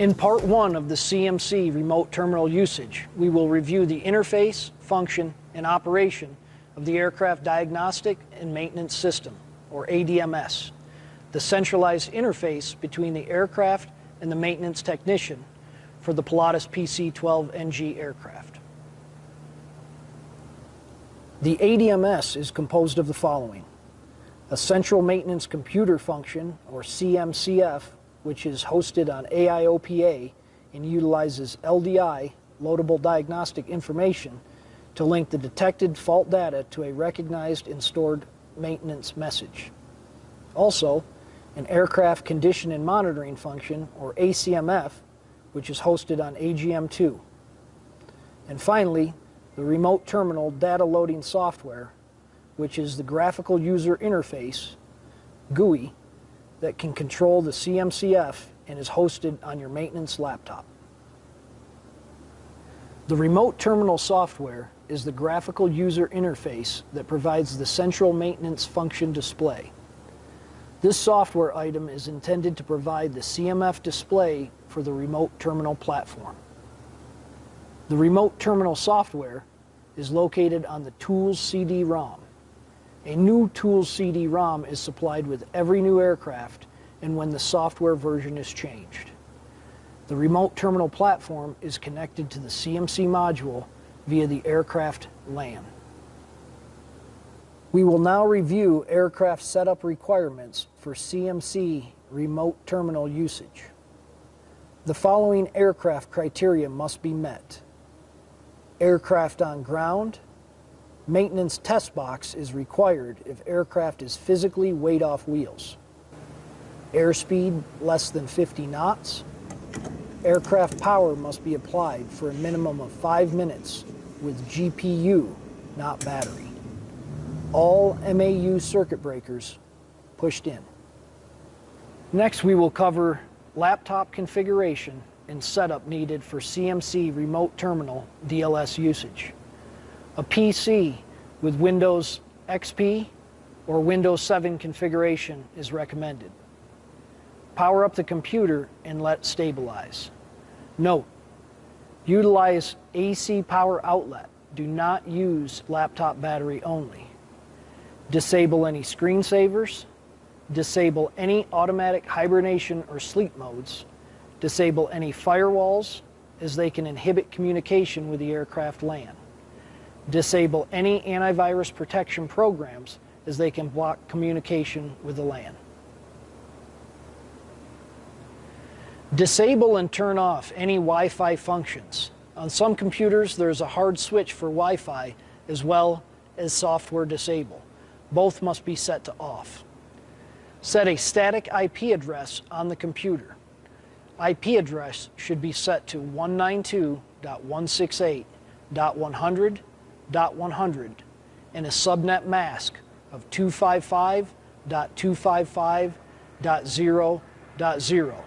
In part one of the CMC remote terminal usage, we will review the interface, function, and operation of the Aircraft Diagnostic and Maintenance System, or ADMS, the centralized interface between the aircraft and the maintenance technician for the Pilatus PC-12NG aircraft. The ADMS is composed of the following. A central maintenance computer function, or CMCF, which is hosted on AIOPA and utilizes LDI, loadable diagnostic information, to link the detected fault data to a recognized and stored maintenance message. Also, an aircraft condition and monitoring function, or ACMF, which is hosted on AGM2. And finally, the remote terminal data loading software, which is the graphical user interface, GUI, that can control the CMCF and is hosted on your maintenance laptop. The remote terminal software is the graphical user interface that provides the central maintenance function display. This software item is intended to provide the CMF display for the remote terminal platform. The remote terminal software is located on the Tools CD-ROM. A new Tools CD-ROM is supplied with every new aircraft and when the software version is changed. The remote terminal platform is connected to the CMC module via the aircraft LAN. We will now review aircraft setup requirements for CMC remote terminal usage. The following aircraft criteria must be met. Aircraft on ground, maintenance test box is required if aircraft is physically weighed off wheels. Airspeed less than 50 knots. Aircraft power must be applied for a minimum of five minutes with GPU, not battery. All MAU circuit breakers pushed in. Next, we will cover laptop configuration and setup needed for CMC remote terminal DLS usage. A PC with Windows XP or Windows 7 configuration is recommended. Power up the computer and let stabilize. Note, utilize AC power outlet. Do not use laptop battery only. Disable any screensavers. Disable any automatic hibernation or sleep modes. Disable any firewalls as they can inhibit communication with the aircraft LAN. Disable any antivirus protection programs as they can block communication with the LAN. Disable and turn off any Wi-Fi functions. On some computers, there's a hard switch for Wi-Fi as well as software disable. Both must be set to off. Set a static IP address on the computer. IP address should be set to 192.168.100.100 and a subnet mask of 255.255.0.0.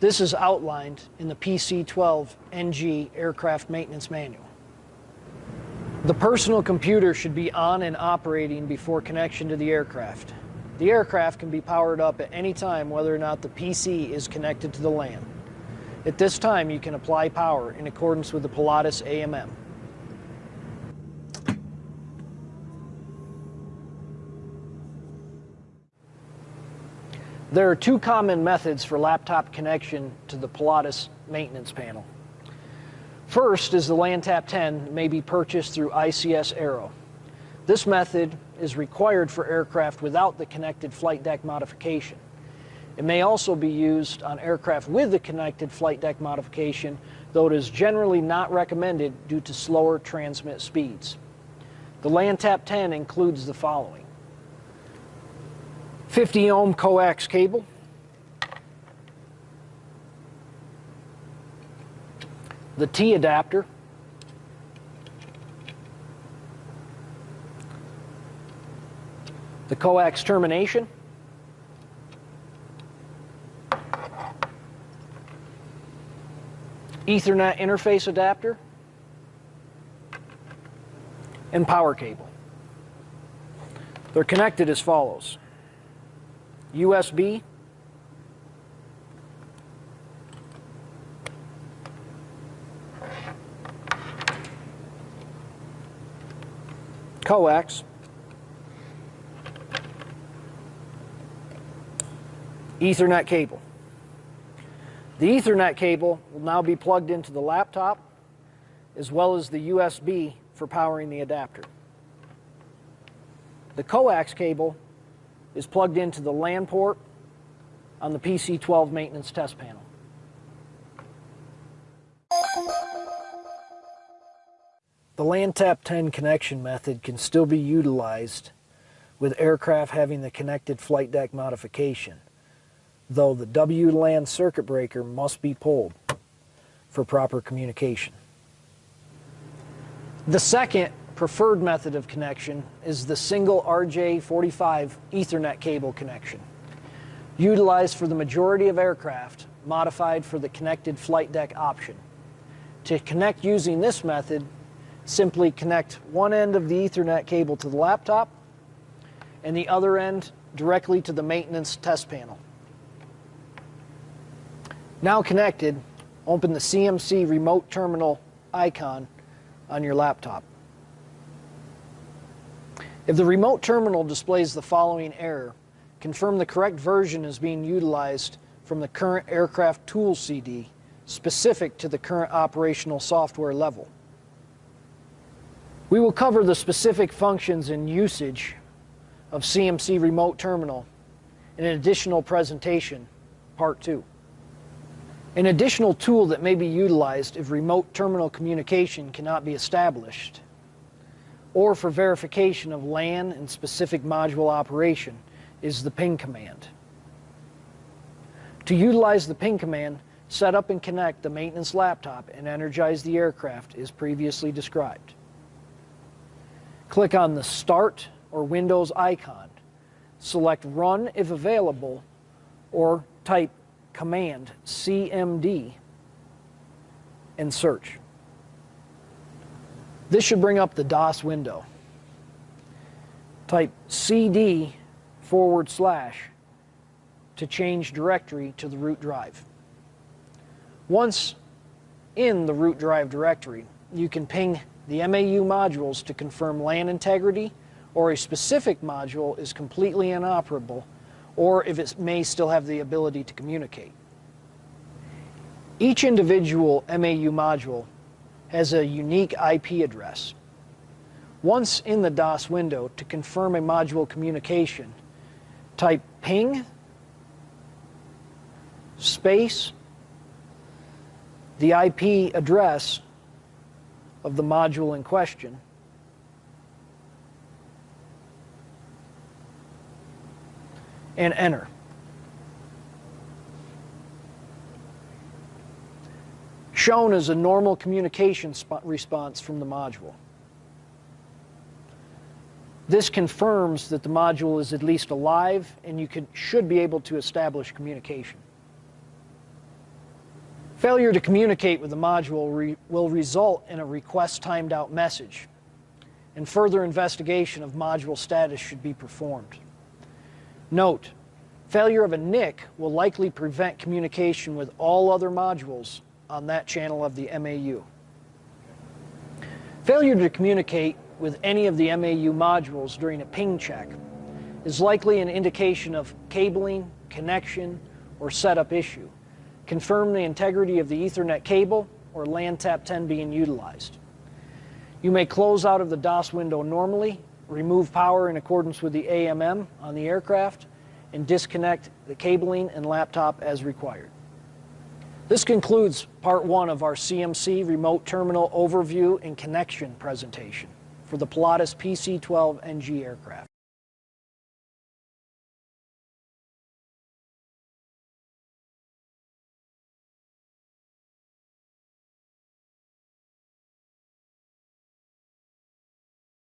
This is outlined in the PC-12NG Aircraft Maintenance Manual. The personal computer should be on and operating before connection to the aircraft. The aircraft can be powered up at any time whether or not the PC is connected to the LAN. At this time, you can apply power in accordance with the Pilatus AMM. There are two common methods for laptop connection to the Pilatus maintenance panel. First is the LANTAP 10 may be purchased through ICS Aero. This method is required for aircraft without the connected flight deck modification. It may also be used on aircraft with the connected flight deck modification, though it is generally not recommended due to slower transmit speeds. The LANTAP 10 includes the following. 50 ohm coax cable. The T adapter. The coax termination. Ethernet interface adapter. And power cable. They're connected as follows. USB. Coax. Ethernet cable. The Ethernet cable will now be plugged into the laptop as well as the USB for powering the adapter. The coax cable is plugged into the LAN port on the PC12 maintenance test panel. The LAN tap 10 connection method can still be utilized with aircraft having the connected flight deck modification, though the WLAN circuit breaker must be pulled for proper communication. The second preferred method of connection is the single RJ45 Ethernet cable connection, utilized for the majority of aircraft, modified for the connected flight deck option. To connect using this method, simply connect one end of the Ethernet cable to the laptop and the other end directly to the maintenance test panel. Now connected, open the CMC remote terminal icon on your laptop. If the remote terminal displays the following error, confirm the correct version is being utilized from the current aircraft tool CD specific to the current operational software level. We will cover the specific functions and usage of CMC Remote Terminal in an additional presentation, part two. An additional tool that may be utilized if remote terminal communication cannot be established or for verification of LAN and specific module operation is the ping command. To utilize the ping command, set up and connect the maintenance laptop and energize the aircraft as previously described. Click on the Start or Windows icon. Select Run if available or type Command CMD and search. This should bring up the DOS window. Type CD forward slash to change directory to the root drive. Once in the root drive directory, you can ping the MAU modules to confirm LAN integrity or a specific module is completely inoperable or if it may still have the ability to communicate. Each individual MAU module has a unique IP address. Once in the DOS window, to confirm a module communication, type ping space the IP address of the module in question. And enter. Shown as a normal communication response from the module. This confirms that the module is at least alive and you should be able to establish communication. Failure to communicate with the module re will result in a request timed out message, and further investigation of module status should be performed. Note, failure of a NIC will likely prevent communication with all other modules on that channel of the MAU. Failure to communicate with any of the MAU modules during a ping check is likely an indication of cabling, connection, or setup issue confirm the integrity of the Ethernet cable or LAN tap 10 being utilized. You may close out of the DOS window normally, remove power in accordance with the AMM on the aircraft, and disconnect the cabling and laptop as required. This concludes part one of our CMC remote terminal overview and connection presentation for the Pilatus PC-12NG aircraft.